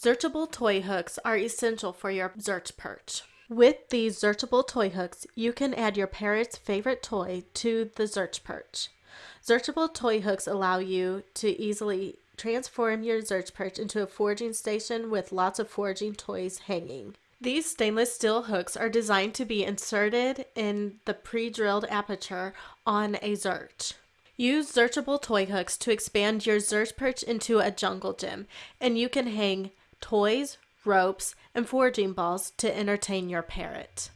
Zerchable toy hooks are essential for your Zerch perch. With these Zerchable toy hooks, you can add your parrot's favorite toy to the Zerch perch. Zerchable toy hooks allow you to easily transform your Zerch perch into a foraging station with lots of foraging toys hanging. These stainless steel hooks are designed to be inserted in the pre-drilled aperture on a Zerch. Use Zerchable toy hooks to expand your Zerch perch into a jungle gym, and you can hang toys, ropes, and foraging balls to entertain your parrot.